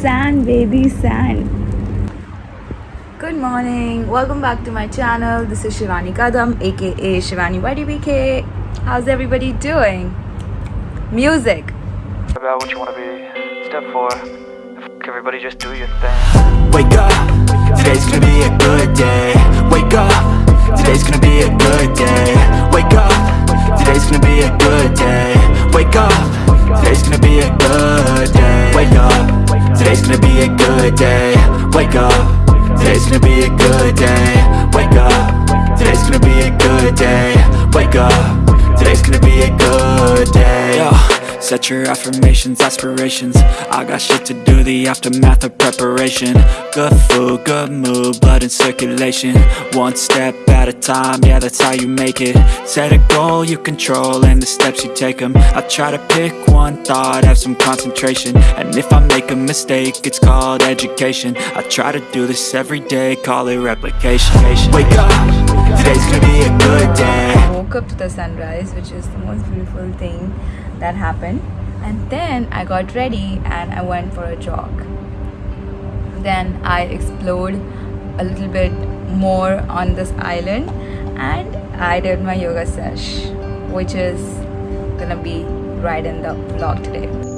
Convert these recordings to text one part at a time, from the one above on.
Sand, baby, sand. Good morning. Welcome back to my channel. This is Shivani Kadam, aka Shivani YDBK. How's everybody doing? Music. about what you want to be. Step four, everybody just do your thing. Wake up, today's gonna be a good day Wake up, today's gonna a good day. Wake up, today's gonna be a good day. Wake up, today's gonna be a good day. Wake Set your affirmations, aspirations. I got shit to do, the aftermath of preparation. Good food, good mood, blood in circulation. One step at a time, yeah that's how you make it. Set a goal you control and the steps you take them I try to pick one thought, have some concentration. And if I make a mistake, it's called education. I try to do this every day, call it replication. Wake up, today's gonna up to the sunrise, which is the most beautiful thing that happened. And then I got ready and I went for a jog. Then I explored a little bit more on this island and I did my yoga sesh, which is gonna be right in the vlog today.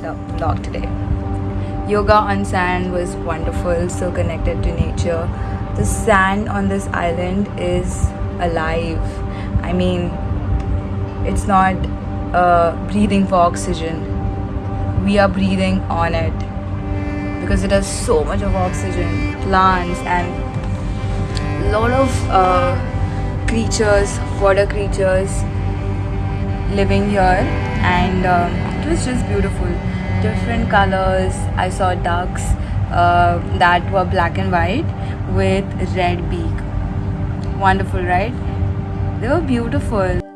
Vlog today. Yoga on sand was wonderful, so connected to nature. The sand on this island is alive. I mean, it's not uh, breathing for oxygen. We are breathing on it because it has so much of oxygen, plants, and a lot of uh, creatures, water creatures living here. And um, it was just beautiful. Different colors. I saw ducks uh, that were black and white with red beak. Wonderful, right? They were beautiful.